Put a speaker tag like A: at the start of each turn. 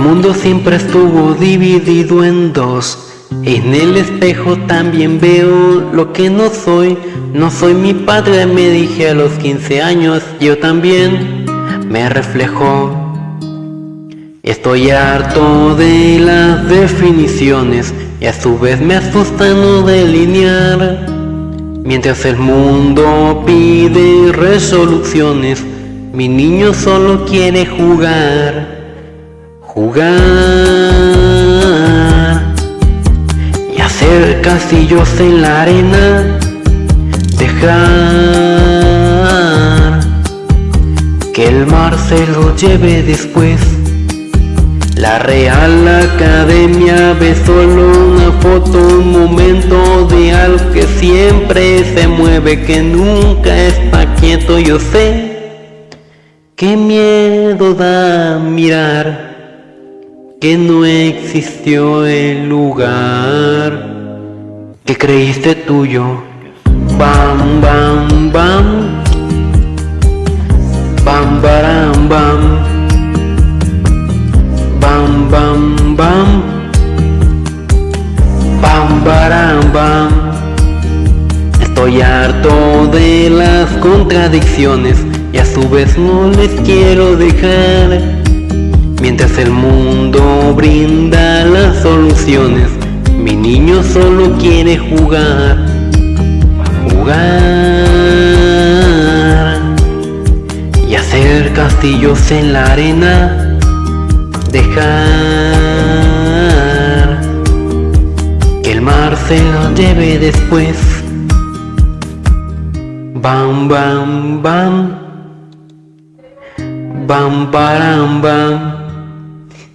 A: mundo siempre estuvo dividido en dos. En el espejo también veo lo que no soy. No soy mi padre, me dije a los 15 años. Yo también me reflejo. Estoy harto de las definiciones y a su vez me asusta no delinear. Mientras el mundo pide resoluciones, mi niño solo quiere jugar. Jugar y hacer castillos en la arena. Dejar que el mar se lo lleve después. La Real Academia ve solo una foto, un momento de algo que siempre se mueve, que nunca está quieto. Yo sé qué miedo da mirar que no existió el lugar que creíste tuyo. Bam, bam, bam. Bam, baram, bam. Bam, bam, bam. Bam, baram, bam. Estoy harto de las contradicciones y a su vez no les quiero dejar. Mientras el mundo brinda las soluciones, mi niño solo quiere jugar, jugar y hacer castillos en la arena, dejar que el mar se lo lleve después. Bam, bam, bam. Bam, baram, bam.